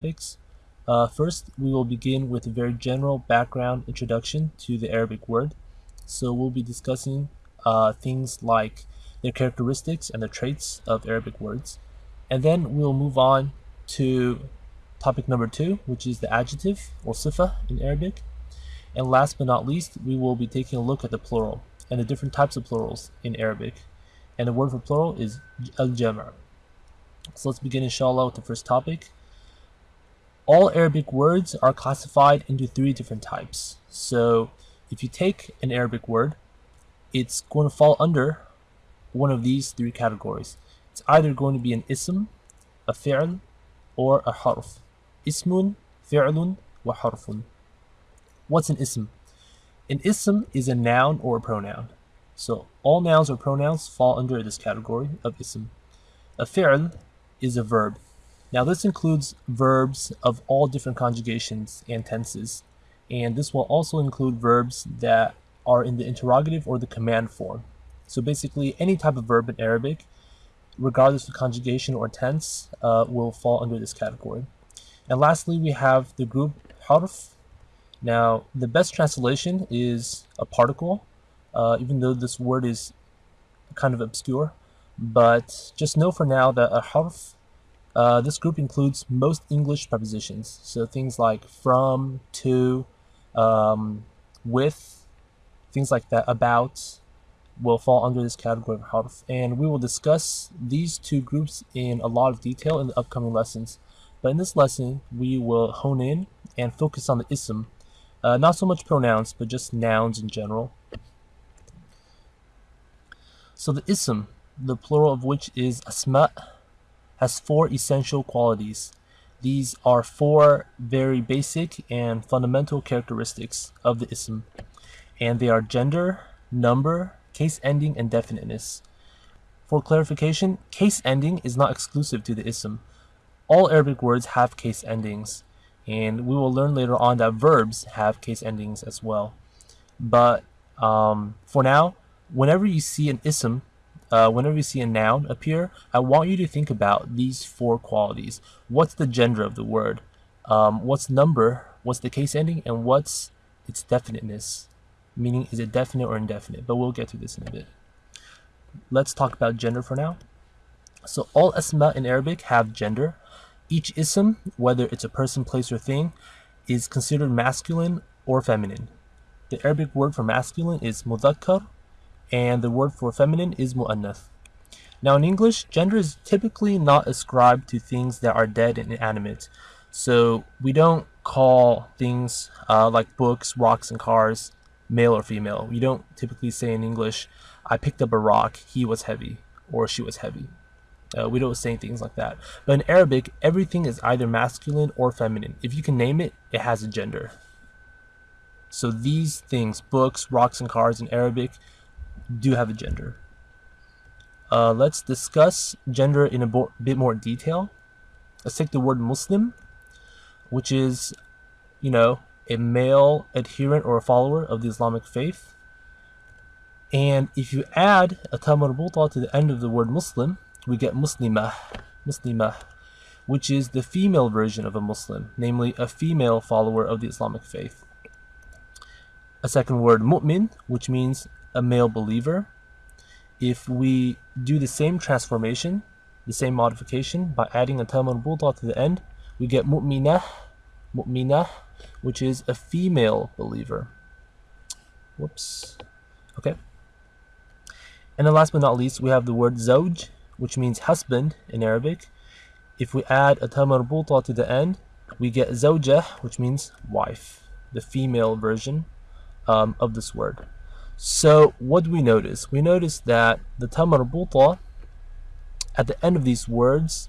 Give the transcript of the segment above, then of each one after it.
topics. Uh, first, we will begin with a very general background introduction to the Arabic word. So we'll be discussing uh, things like their characteristics and the traits of Arabic words. And then we'll move on to topic number two, which is the adjective or sifa in Arabic. And last but not least, we will be taking a look at the plural and the different types of plurals in Arabic. And the word for plural is al-jama'. So let's begin inshallah with the first topic. All Arabic words are classified into three different types. So if you take an Arabic word, it's going to fall under one of these three categories. It's either going to be an ism, a fi'l, or a harf. Ismun, fi'lun, wa harfun. What's an ism? An ism is a noun or a pronoun. So all nouns or pronouns fall under this category of ism. A fi'l is a verb. Now this includes verbs of all different conjugations and tenses, and this will also include verbs that are in the interrogative or the command form. So basically any type of verb in Arabic, regardless of conjugation or tense, uh, will fall under this category. And lastly, we have the group harf. Now, the best translation is a particle, uh, even though this word is kind of obscure. But just know for now that a harf uh, this group includes most English prepositions, so things like from, to, um, with, things like that, about, will fall under this category of harf. And we will discuss these two groups in a lot of detail in the upcoming lessons. But in this lesson, we will hone in and focus on the ism, uh, not so much pronouns, but just nouns in general. So the ism, the plural of which is asma' has four essential qualities. These are four very basic and fundamental characteristics of the ism, and they are gender, number, case ending, and definiteness. For clarification, case ending is not exclusive to the ism. All Arabic words have case endings, and we will learn later on that verbs have case endings as well. But um, for now, whenever you see an ism uh, whenever you see a noun appear, I want you to think about these four qualities. What's the gender of the word? Um, what's number? What's the case ending? And what's its definiteness? Meaning, is it definite or indefinite? But we'll get to this in a bit. Let's talk about gender for now. So all asma in Arabic have gender. Each ism, whether it's a person, place, or thing, is considered masculine or feminine. The Arabic word for masculine is mudhakkar and the word for feminine is mu'annath. Now in English, gender is typically not ascribed to things that are dead and inanimate. So we don't call things uh, like books, rocks, and cars male or female. We don't typically say in English, I picked up a rock, he was heavy, or she was heavy. Uh, we don't say things like that. But in Arabic, everything is either masculine or feminine. If you can name it, it has a gender. So these things, books, rocks, and cars in Arabic, do have a gender. Uh, let's discuss gender in a bit more detail. Let's take the word Muslim, which is, you know, a male adherent or a follower of the Islamic faith. And if you add a ta marbuta to the end of the word Muslim, we get Muslimah, Muslimah, which is the female version of a Muslim, namely a female follower of the Islamic faith. A second word, mu'min, which means a male believer. If we do the same transformation, the same modification by adding a ta marbuta to the end, we get mu'minah, mu'minah, which is a female believer. Whoops. Okay. And then last but not least, we have the word zawj, which means husband in Arabic. If we add a ta marbuta to the end, we get zawjah, which means wife, the female version um, of this word. So what do we notice? We notice that the ta marbuta at the end of these words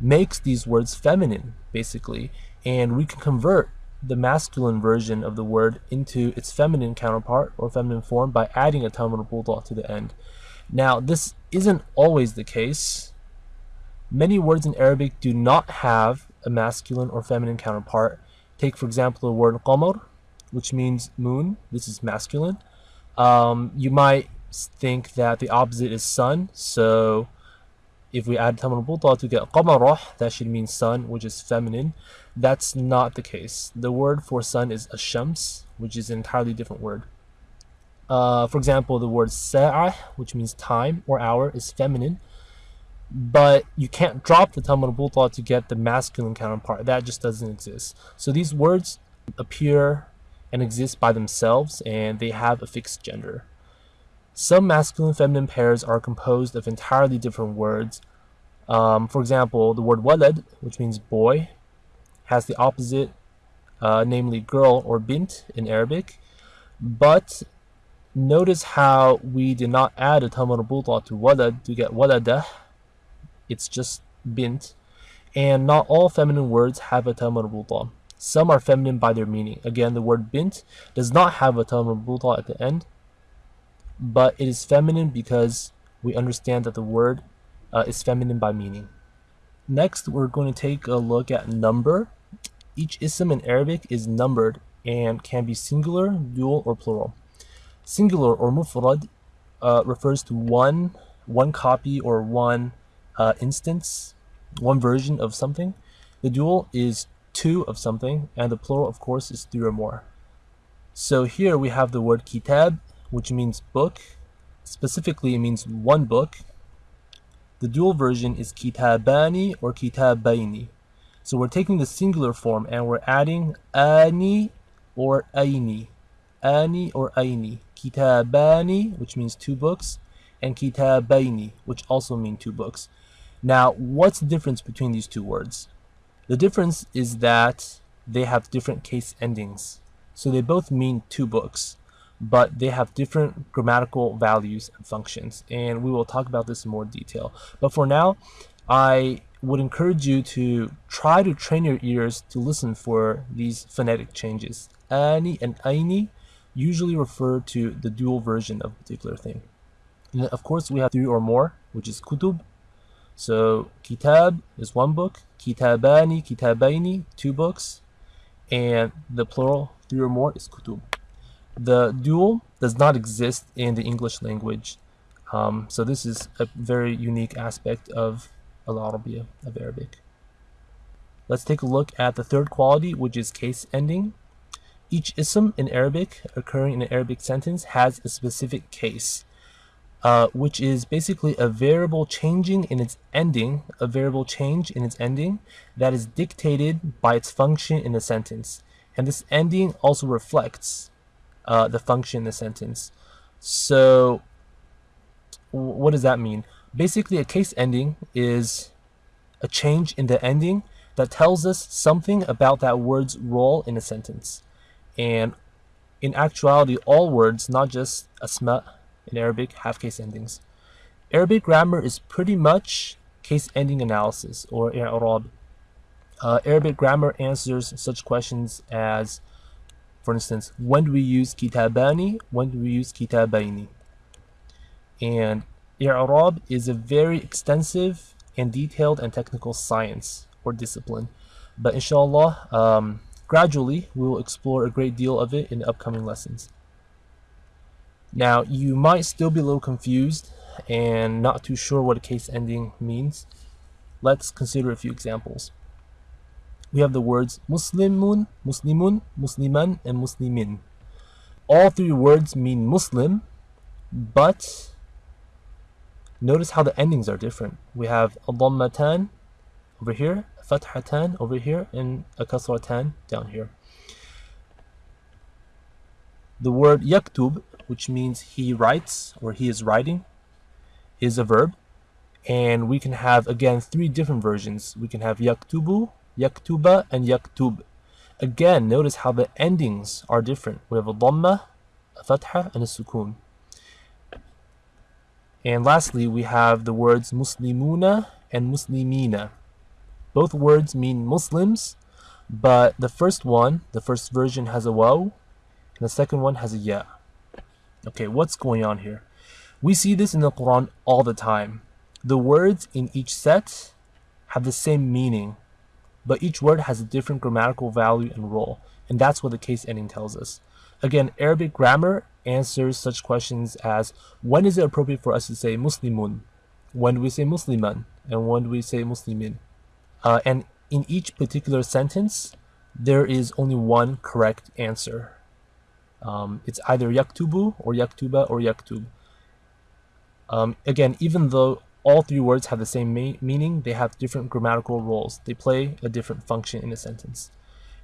makes these words feminine, basically, and we can convert the masculine version of the word into its feminine counterpart or feminine form by adding a ta marbuta to the end. Now, this isn't always the case. Many words in Arabic do not have a masculine or feminine counterpart. Take, for example, the word qamar, which means moon. This is masculine. Um, you might think that the opposite is sun. So if we add tam al to get qamarah, that should mean sun, which is feminine. That's not the case. The word for sun is ashams, which is an entirely different word. Uh, for example, the word sa'ah, which means time or hour, is feminine, but you can't drop the tam al to get the masculine counterpart. That just doesn't exist. So these words appear and exist by themselves, and they have a fixed gender. Some masculine feminine pairs are composed of entirely different words. Um, for example, the word walad, which means boy, has the opposite, uh, namely girl or bint in Arabic. But notice how we did not add a ta marbuta to walad to get waladah. It's just bint. And not all feminine words have a ta marbuta. Some are feminine by their meaning. Again, the word bint does not have a ta marbuta at the end but it is feminine because we understand that the word uh, is feminine by meaning. Next, we're going to take a look at number. Each ism in Arabic is numbered and can be singular, dual, or plural. Singular or mufrad uh, refers to one, one copy or one uh, instance, one version of something. The dual is two of something, and the plural, of course, is three or more. So here we have the word kitab which means book. Specifically, it means one book. The dual version is kitabani or kitabaini. So we're taking the singular form and we're adding ani or aini. Ani or aini. Kitabani, which means two books, and kitabaini, which also mean two books. Now, what's the difference between these two words? The difference is that they have different case endings. So they both mean two books but they have different grammatical values and functions and we will talk about this in more detail. But for now I would encourage you to try to train your ears to listen for these phonetic changes. Ani and aini usually refer to the dual version of a particular thing. And of course we have three or more which is kutub so kitab is one book kitabani kitabaini two books and the plural three or more is kutub the dual does not exist in the English language. Um, so this is a very unique aspect of Al-Arabiya, of Arabic. Let's take a look at the third quality, which is case ending. Each ism in Arabic occurring in an Arabic sentence has a specific case, uh, which is basically a variable changing in its ending, a variable change in its ending that is dictated by its function in the sentence. And this ending also reflects uh, the function in the sentence. So what does that mean? Basically, a case ending is a change in the ending that tells us something about that word's role in a sentence. And in actuality, all words, not just a asma in Arabic, have case endings. Arabic grammar is pretty much case ending analysis or i'rab. Uh, Arabic grammar answers such questions as for instance, when do we use kitabani? When do we use kitabaini? And i'rab is a very extensive and detailed and technical science or discipline. But inshallah, um, gradually we will explore a great deal of it in the upcoming lessons. Now, you might still be a little confused and not too sure what a case ending means. Let's consider a few examples we have the words Muslimun, Muslimun, Musliman, and Muslimin. All three words mean Muslim, but notice how the endings are different. We have a over here, fathatan over here, and a kasratan down here. The word yaktub, which means he writes or he is writing, is a verb. And we can have, again, three different versions. We can have yaktubu, yaktuba and yaktub. Again, notice how the endings are different. We have a dhamma, a fatha, and a sukun. And lastly, we have the words muslimuna and muslimina. Both words mean Muslims, but the first one, the first version has a waw, and the second one has a ya. Okay, what's going on here? We see this in the Quran all the time. The words in each set have the same meaning, but each word has a different grammatical value and role, and that's what the case ending tells us. Again, Arabic grammar answers such questions as when is it appropriate for us to say Muslimun? When do we say Musliman? and when do we say muslimin. Uh, and in each particular sentence, there is only one correct answer. Um, it's either yaktubu or yaktuba or yaktub. Um, again, even though all three words have the same meaning, they have different grammatical roles. They play a different function in a sentence.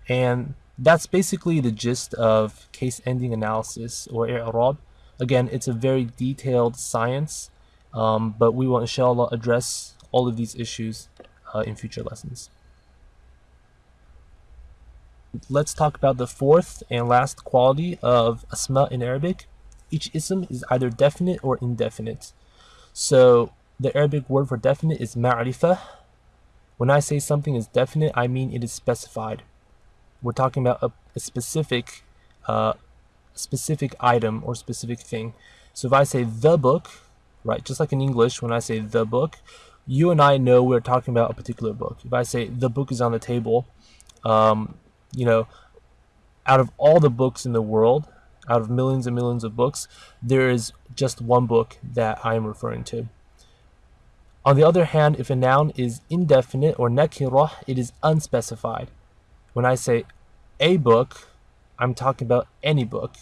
And that's basically the gist of case ending analysis or i'rab. Again, it's a very detailed science, um, but we will inshallah address all of these issues uh, in future lessons. Let's talk about the fourth and last quality of asma in Arabic. Each ism is either definite or indefinite. So the Arabic word for definite is ma'rifah. When I say something is definite, I mean it is specified. We're talking about a, a specific, uh, specific item or specific thing. So if I say the book, right, just like in English, when I say the book, you and I know we're talking about a particular book. If I say the book is on the table, um, you know, out of all the books in the world, out of millions and millions of books, there is just one book that I am referring to. On the other hand, if a noun is indefinite or nakirah, it is unspecified. When I say a book, I'm talking about any book.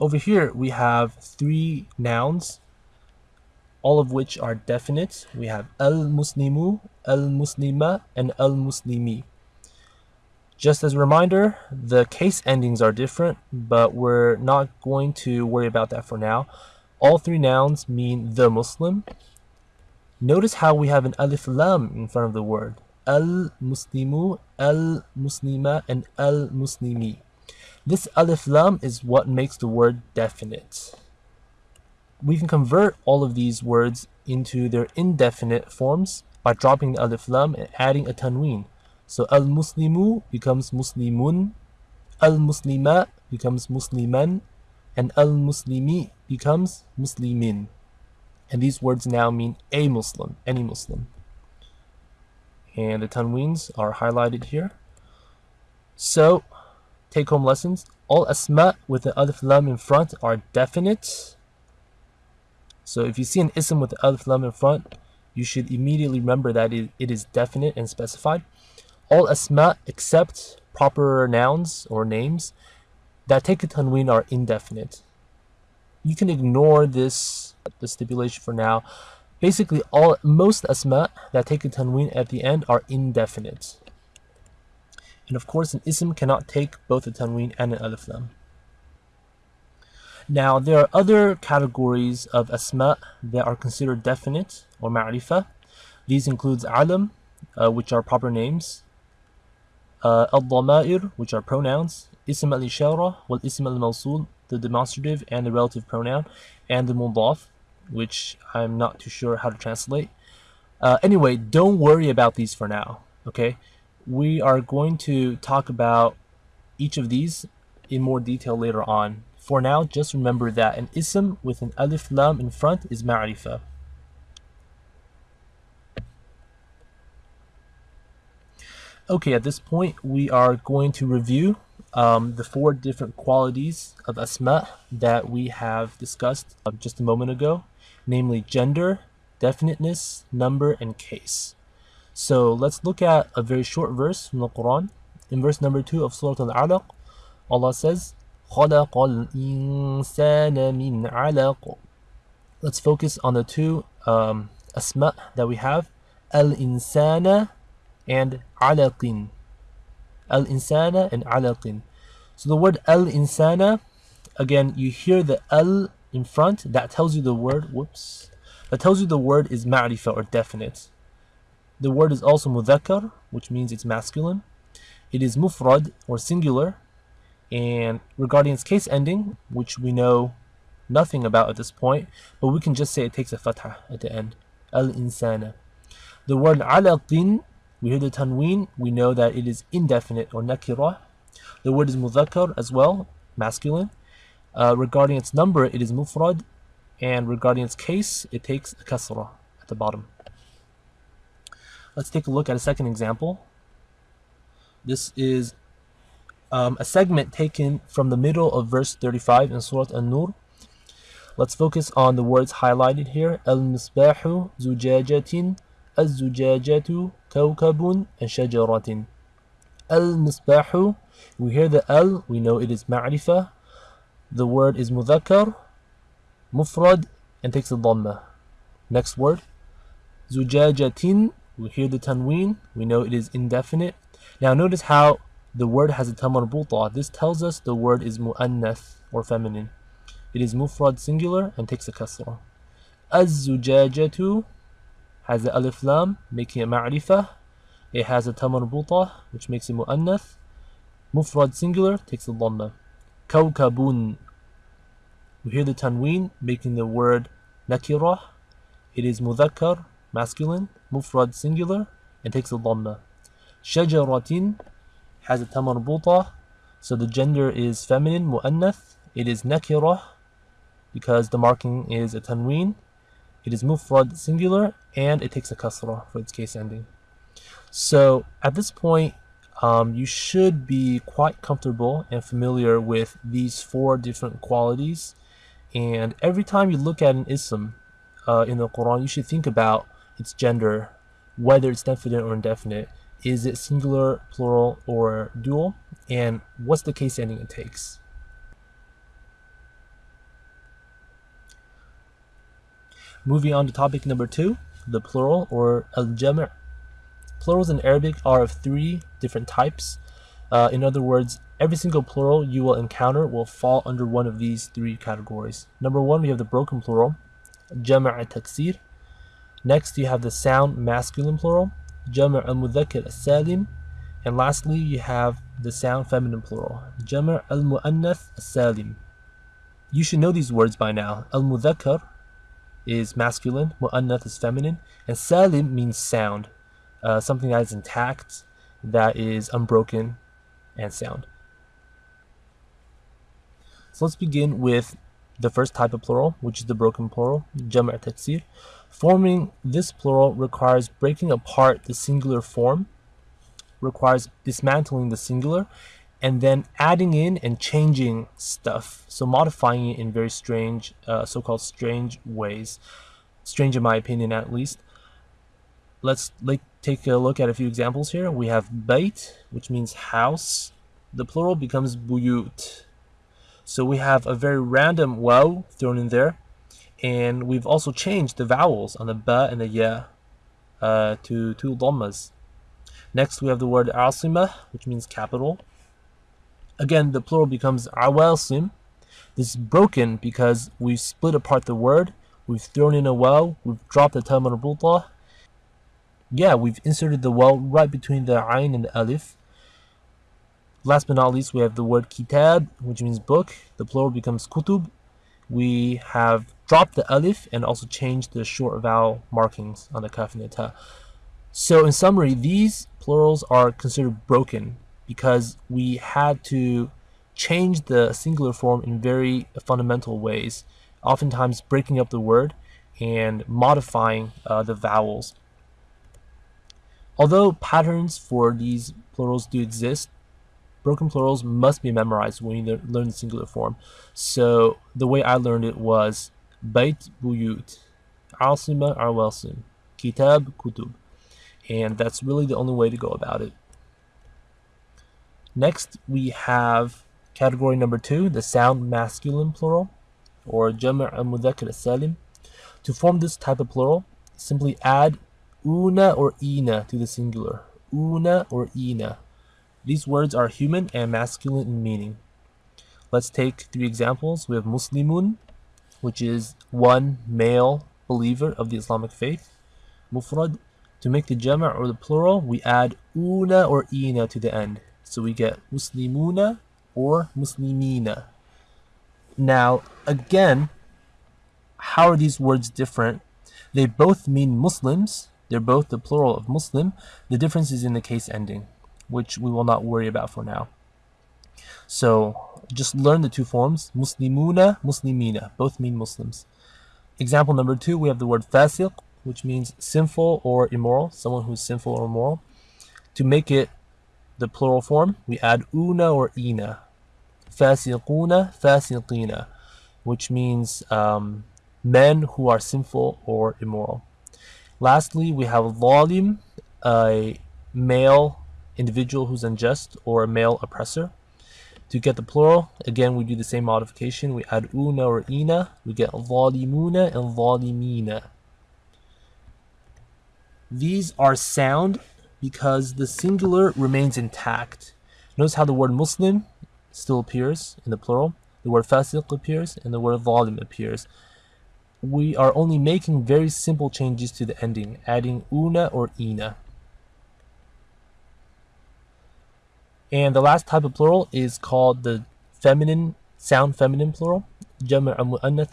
Over here, we have three nouns, all of which are definite. We have al-muslimu, al-muslima, and al-muslimi. Just as a reminder, the case endings are different, but we're not going to worry about that for now. All three nouns mean the Muslim. Notice how we have an alif lam in front of the word al-muslimu, al-muslima, and al-muslimi. This alif lam is what makes the word definite. We can convert all of these words into their indefinite forms by dropping the alif lam and adding a tanween. So al-muslimu becomes muslimun, al-muslima becomes musliman, and al-muslimi becomes muslimin. And these words now mean a Muslim, any Muslim and the tanweens are highlighted here. So, take home lessons. All asma with the alif lam in front are definite. So if you see an ism with the alif lam in front, you should immediately remember that it, it is definite and specified. All asma except proper nouns or names that take a tanween are indefinite. You can ignore this the stipulation for now Basically, all most asma that take a tanween at the end are indefinite. And of course, an ism cannot take both a tanween and an alif lam. Now, there are other categories of asma that are considered definite or ma'rifah. These includes alam, uh, which are proper names, uh, al-dhama'ir, which are pronouns, ism al-ishara, wal ism al-mawsul, the demonstrative and the relative pronoun, and the mudaf, which I'm not too sure how to translate. Uh, anyway, don't worry about these for now, okay? We are going to talk about each of these in more detail later on. For now, just remember that an ism with an alif lam in front is ma'rifah. Okay, at this point, we are going to review um, the four different qualities of asma that we have discussed uh, just a moment ago namely gender, definiteness, number, and case. So let's look at a very short verse from the Quran. In verse number 2 of Surah Al-Alaq, Allah says, خَلَقَ الْإِنسَانَ مِنْ عَلَقٍ Let's focus on the two um, asma that we have, al-insana and alaqin. Al-insana and alaqin. So the word al-insana, again, you hear the al in front that tells you the word whoops that tells you the word is ma'rifah or definite the word is also mudhakkar which means it's masculine it is mufrad or singular and regarding its case ending which we know nothing about at this point but we can just say it takes a fatha at the end. Al-insana. The word alaqin we hear the tanween we know that it is indefinite or nakirah. The word is mudhakkar as well masculine. Uh, regarding its number, it is mufrad, and regarding its case, it takes a kasra at the bottom. Let's take a look at a second example. This is um, a segment taken from the middle of verse 35 in Surah An-Nur. Let's focus on the words highlighted here. Al-misbahu zujajatin, az-zujajatu kawkabun, and shajaratin. Al-misbahu, we hear the al, we know it is ma'rifah. The word is mudhakkar, mufrad, and takes the dhamma. Next word, zujajatin, we hear the tanween, we know it is indefinite. Now notice how the word has a tamarbuta this tells us the word is muannath or feminine. It is mufrad singular and takes a kasra. Az-zujajatu has the alif lam making it ma'rifah it has a tamarbuta which makes it muannath mufrad singular takes a dhamma. Kawkabun. We hear the tanween making the word nakirah. It is mudhakkar masculine. Mufrad singular and takes a dhamma. Shajaratin has a tamarbuta so the gender is feminine muannath it is nakirah because the marking is a tanween. It is mufrad singular and it takes a kasra for its case ending. So at this point, um, you should be quite comfortable and familiar with these four different qualities. And every time you look at an ism uh, in the Quran, you should think about its gender, whether it's definite or indefinite. Is it singular, plural, or dual? And what's the case ending it takes? Moving on to topic number two, the plural or al-jam' Plurals in Arabic are of three different types. Uh, in other words, every single plural you will encounter will fall under one of these three categories. Number one, we have the broken plural, jama' taksir. Next, you have the sound masculine plural, jama' al-mudhakkar al-salim. And lastly, you have the sound feminine plural, jama' al-mu'annath al-salim. You should know these words by now. Al-mudhakkar is masculine, mu'annath is feminine, and salim means sound, uh, something that is intact, that is unbroken and sound. So let's begin with the first type of plural, which is the broken plural, jam' taksir. Forming this plural requires breaking apart the singular form, requires dismantling the singular, and then adding in and changing stuff. So modifying it in very strange, uh, so-called strange ways. Strange in my opinion, at least. Let's like take a look at a few examples here. We have bait, which means house. The plural becomes buyut. So we have a very random waw thrown in there. And we've also changed the vowels on the ba and the ya uh, to two dhammas. Next, we have the word asima, which means capital. Again, the plural becomes awasim. This is broken because we've split apart the word, we've thrown in a waw, we've dropped the ta marbuta. Yeah, we've inserted the waw right between the ayn and the alif. Last but not least, we have the word kitab, which means book. The plural becomes kutub. We have dropped the alif and also change the short vowel markings on the kaf and the ta. So in summary, these plurals are considered broken because we had to change the singular form in very fundamental ways, oftentimes breaking up the word and modifying uh, the vowels. Although patterns for these plurals do exist, broken plurals must be memorized when you learn the singular form. So the way I learned it was Bait Buyut, Asima Awasim, Kitab Kutub. And that's really the only way to go about it. Next, we have category number two, the sound masculine plural, or jama' al-mudhakkar salim. To form this type of plural, simply add una or ina to the singular. Una or ina. These words are human and masculine in meaning. Let's take three examples. We have Muslimun, which is one male believer of the Islamic faith. Mufrad. To make the jama' or the plural, we add una or ina to the end. So we get Muslimuna or Muslimina. Now, again, how are these words different? They both mean Muslims. They're both the plural of Muslim. The difference is in the case ending, which we will not worry about for now. So just learn the two forms, Muslimuna, Muslimina. Both mean Muslims. Example number two, we have the word fasiq, which means sinful or immoral, someone who's sinful or immoral. To make it the plural form, we add una or ina. Fasiquna, fasiqina. which means um, men who are sinful or immoral. Lastly, we have zalim, a male individual who's unjust or a male oppressor. To get the plural, again, we do the same modification. We add una or ina. We get zalimuna and zalimina. These are sound because the singular remains intact. Notice how the word Muslim still appears in the plural, the word fasiq appears, and the word zalim appears. We are only making very simple changes to the ending, adding una or ina. And the last type of plural is called the feminine, sound feminine plural,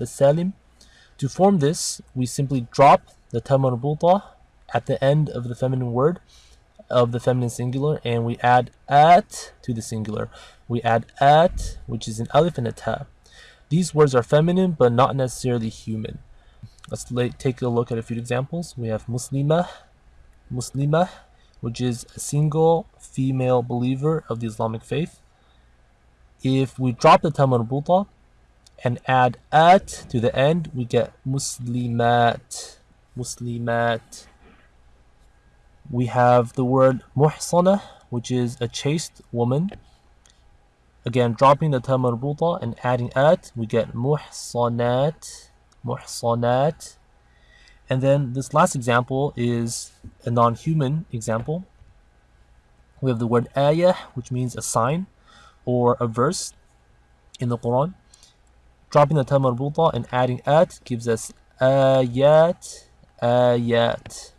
salim. To form this, we simply drop the marbuta at the end of the feminine word of the feminine singular and we add at to the singular. We add at, which is an alif and a ta. These words are feminine but not necessarily human. Let's take a look at a few examples. We have muslimah, muslimah, which is a single female believer of the Islamic faith. If we drop the ta marbuta and add at to the end, we get muslimat, muslimat. We have the word muhsana, which is a chaste woman. Again, dropping the ta marbuta and adding at, we get muhsanat, muhsanat. And then this last example is a non-human example. We have the word ayah, which means a sign or a verse in the Quran. Dropping the ta marbuta and adding at gives us ayat, ayat.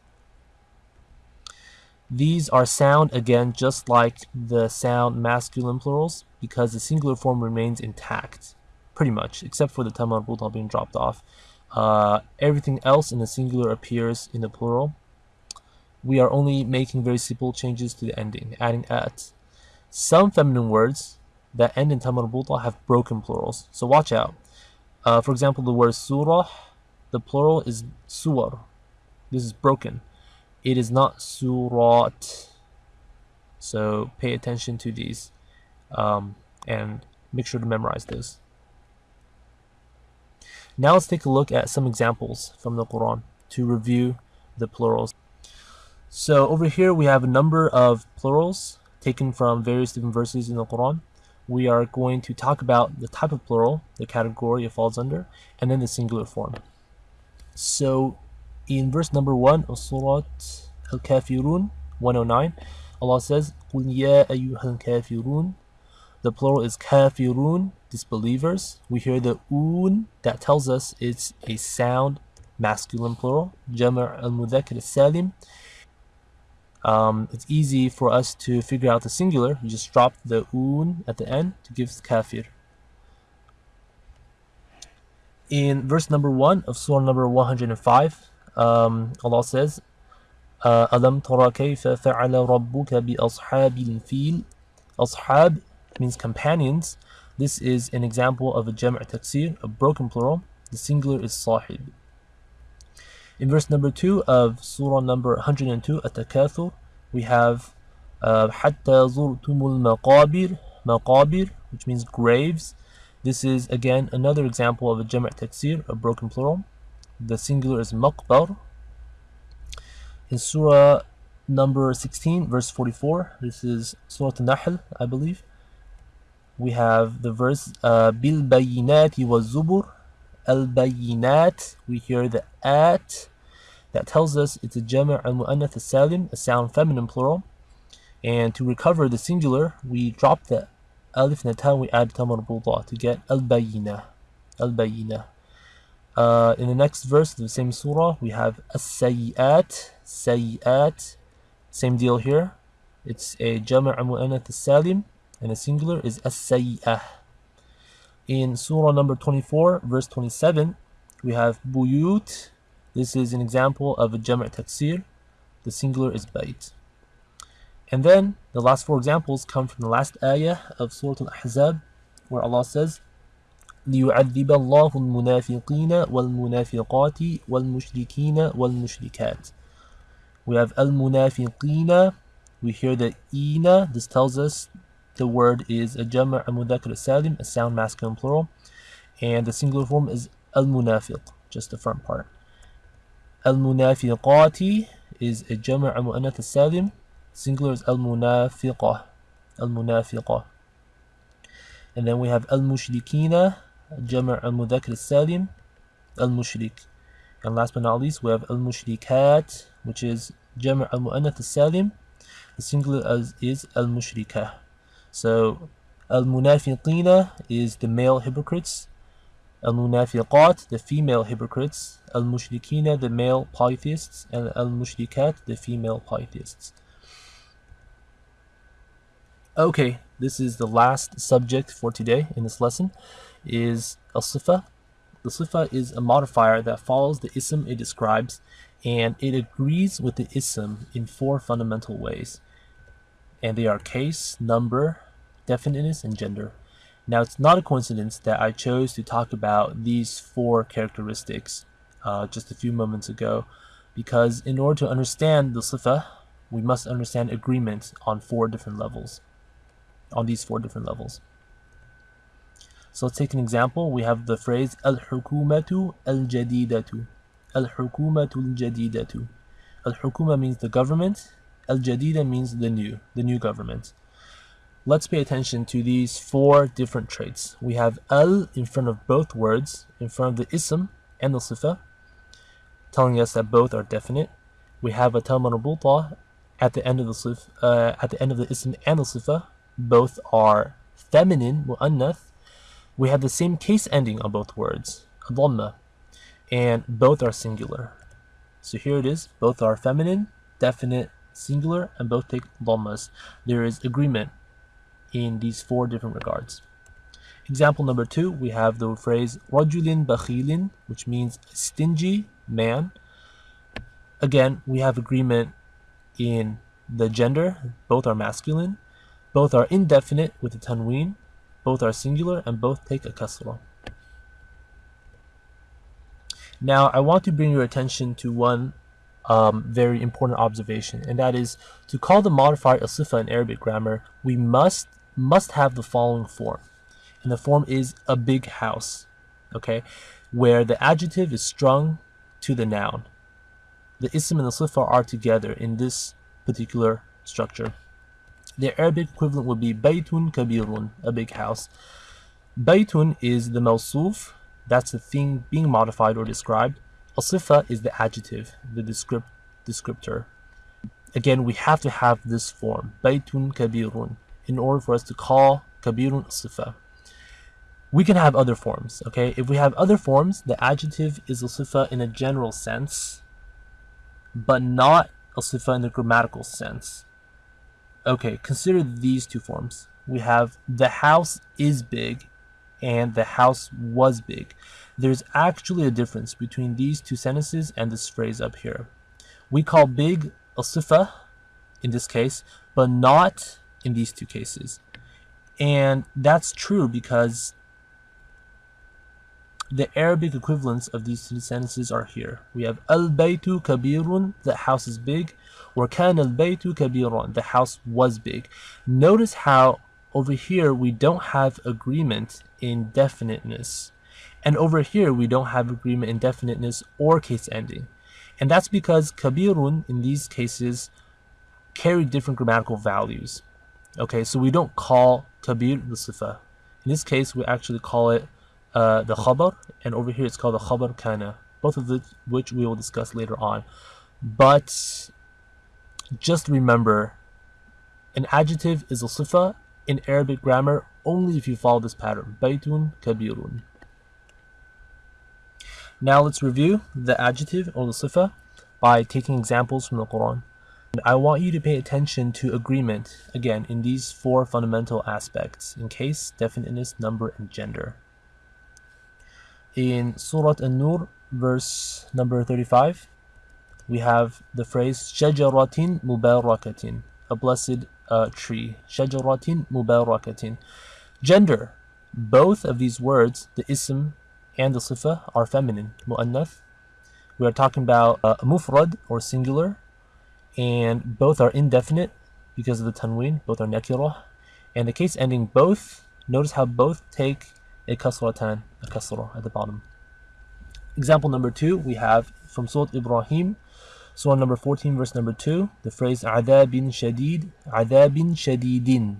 These are sound again just like the sound masculine plurals because the singular form remains intact pretty much except for the ta marbuta being dropped off. Uh, everything else in the singular appears in the plural. We are only making very simple changes to the ending, adding at. Some feminine words that end in ta marbuta have broken plurals, so watch out. Uh, for example, the word surah, the plural is suwar. This is broken. It is not surat. So pay attention to these um, and make sure to memorize this. Now let's take a look at some examples from the Quran to review the plurals. So over here we have a number of plurals taken from various different verses in the Quran. We are going to talk about the type of plural, the category it falls under, and then the singular form. So in verse number 1 of Surah Al-Kafirun 109, Allah says, قُلْ يَا أَيُّهَا الْكَافِرُونَ The plural is kafirun, disbelievers, we hear the un that tells us it's a sound masculine plural, Jama' al-Mudhakkar salim um, It's easy for us to figure out the singular, you just drop the un at the end to give kafir. In verse number 1 of surah number 105, um, Allah says, أَلَمْ تَرَ كَيْفَ فَعَلَ رَبُّكَ بِأَصْحَابِ Ashab means companions, this is an example of a jam' taksir, a broken plural. The singular is sahib. In verse number 2 of surah number 102, at we have حَتَّى زُرْتُمُ الْمَقَابِرِ مَقَابِرِ, which means graves. This is again another example of a jam' taksir, a broken plural. The singular is maqbar. In surah number 16, verse 44, this is surah An-Nahl, I believe we have the verse uh, bil bayinati wa zubur. Al bayinat we hear the at. That tells us it's a jama' al muannath salim a sound feminine plural. And to recover the singular we drop the alif and we add tamar to get al bayina al bayina. Uh, in the next verse of the same surah we have as-sayyi'at sayyi'at. Same deal here. It's a jama' al muannath salim and the singular is as-sayyi'ah. In Surah number 24, verse 27, we have buyut. This is an example of a jama' taksir. The singular is bayt. And then the last four examples come from the last ayah of Surah Al-Ahzab, where Allah says, ليعذب الله المنافقين والمنافقات والمشركين والمشركات. We have al-munafiqina. We hear the ina. This tells us the word is a jama' mudhakkar salim, a sound masculine plural. and the singular form is al-munafiq, just the front part. Al-munafiqati is a jama' mu'annath salim singular is al-munafiqah, al-munafiqah. And then we have jama' al-mudhakkar salim al-mushrik. And last but not least, we have al-mushrikat, which is jama' al-mu'annath salim the singular is al-mushrikah. So al-munafiqina is the male hypocrites, al-munafiqat, the female hypocrites, al-mushrikina, the male polytheists, and al-mushrikat, the female polytheists. Okay, this is the last subject for today in this lesson is al-sifa. The sifa is a modifier that follows the ism it describes and it agrees with the ism in four fundamental ways and they are case, number, definiteness, and gender. Now, it's not a coincidence that I chose to talk about these four characteristics uh, just a few moments ago, because in order to understand the sifa, we must understand agreement on four different levels, on these four different levels. So let's take an example. We have the phrase al-hukumatu al-jadidatu. Al-hukumatu al-jadidatu. Al-hukuma means the government, Al-Jadida means the new, the new government. Let's pay attention to these four different traits. We have al in front of both words, in front of the ism and the sifa, telling us that both are definite. We have a ta at the end of the sif, uh, at the end of the ism and the sifa. Both are feminine, mu'annath. We have the same case ending on both words, dhamma, and both are singular. So here it is, both are feminine, definite, singular, and both take dhammas. There is agreement in these four different regards. Example number two, we have the phrase rajulin bakhilin, which means stingy man. Again, we have agreement in the gender, both are masculine, both are indefinite with the tanween, both are singular, and both take a kasra. Now, I want to bring your attention to one um, very important observation, and that is to call the modifier a sifa in Arabic grammar, we must must have the following form, and the form is a big house, okay, where the adjective is strung to the noun. The ism and the sifa are together in this particular structure. The Arabic equivalent would be baytun kabirun, a big house. Baytun is the mawsuf, that's the thing being modified or described. Al-sifa is the adjective, the descript descriptor. Again, we have to have this form, baytun kabirun, in order for us to call kabirun sifa. We can have other forms, okay? If we have other forms, the adjective is al-sifa in a general sense, but not al-sifa in the grammatical sense. Okay, consider these two forms. We have the house is big and the house was big. There's actually a difference between these two sentences and this phrase up here. We call big a sifa in this case, but not in these two cases. And that's true because the Arabic equivalents of these two sentences are here. We have al-baytu kabirun, the house is big, or kan al-baytu kabirun, the house was big. Notice how over here we don't have agreement in definiteness. And over here, we don't have agreement in definiteness or case ending. And that's because kabirun in these cases carry different grammatical values. Okay, so we don't call kabir the sifa. In this case, we actually call it uh, the khabar, and over here it's called the khabar kana, both of which we will discuss later on. But just remember, an adjective is a sifa in Arabic grammar only if you follow this pattern, baytun kabirun. Now let's review the adjective or the sifa by taking examples from the Quran. I want you to pay attention to agreement, again, in these four fundamental aspects, in case, definiteness, number, and gender. In Surah An-Nur, verse number 35, we have the phrase shajaratin mubarakatin, a blessed uh, tree. Shajaratin mubarakatin. Gender. Both of these words, the ism and the sifa are feminine, mu'annath. We are talking about uh, mufrad or singular, and both are indefinite because of the tanween, both are nakirah. And the case ending both, notice how both take a kasratan, a kasra at the bottom. Example number two, we have from Surah Ibrahim, Surah number 14, verse number 2, the phrase عَذَابٍ شَدِيد عَذَابٍ شَدِيدٍ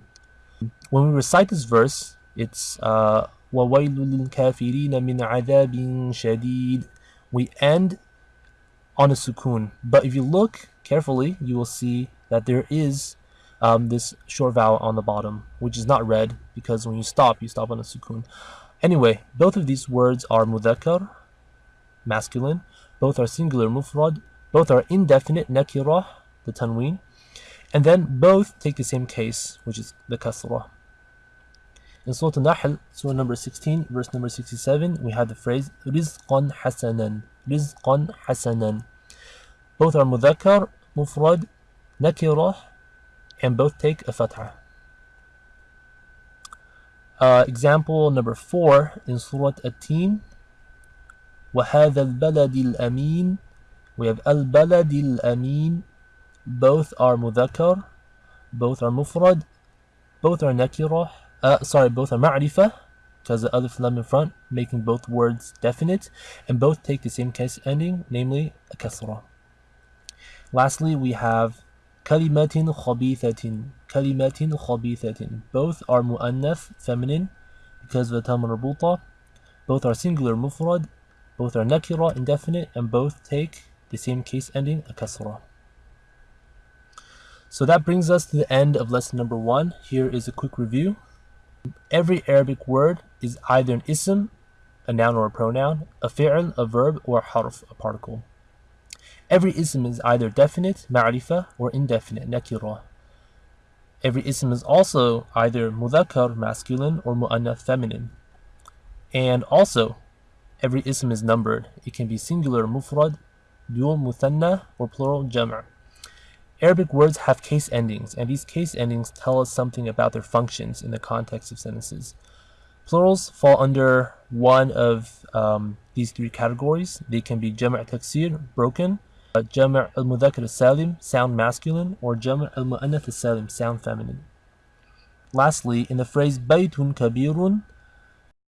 When we recite this verse, it's uh, وَوَيْلُ لِلْكَافِرِينَ مِنْ عَذَابٍ شَدِيد We end on a sukoon. But if you look carefully, you will see that there is um, this short vowel on the bottom, which is not read because when you stop, you stop on a sukun. Anyway, both of these words are mudhakkar, masculine. Both are singular mufrad. Both are indefinite nakirah, the tanween. And then both take the same case, which is the kasrah. In Surah An-Nahl, Surah number 16, verse number 67, we have the phrase rizqan hasanan. Rizqan hasanan. Both are mudhakkar, mufrad, nakirah, and both take a fatha. Uh, example number 4 in Surah At-Tin, وهذا البلد الأمين we have al-balad al-amin both are mudhakkar both are mufrad both are nakirah uh, sorry both are ma'rifah because the alif lam in front making both words definite and both take the same case ending namely a kasra lastly we have kalimatin khabithatin kalimatin khabithatin both are muannath feminine because of the tam both are singular mufrad both are nakira, indefinite, and both take the same case ending, a kasra. So that brings us to the end of lesson number one. Here is a quick review. Every Arabic word is either an ism, a noun or a pronoun, a fi'l, a verb, or a harf, a particle. Every ism is either definite, ma'rifa, or indefinite, nakira. Every ism is also either mudhakkar, masculine, or mu'annath, feminine. And also, Every ism is numbered. It can be singular mufrad, dual muthanna, or plural jama'. Arabic words have case endings, and these case endings tell us something about their functions in the context of sentences. Plurals fall under one of um, these three categories. They can be jama' taksir, broken, uh, jama' al-mudhakkar salim, sound masculine, or jama' al-mu'annath salim, sound feminine. Lastly, in the phrase baytun kabirun,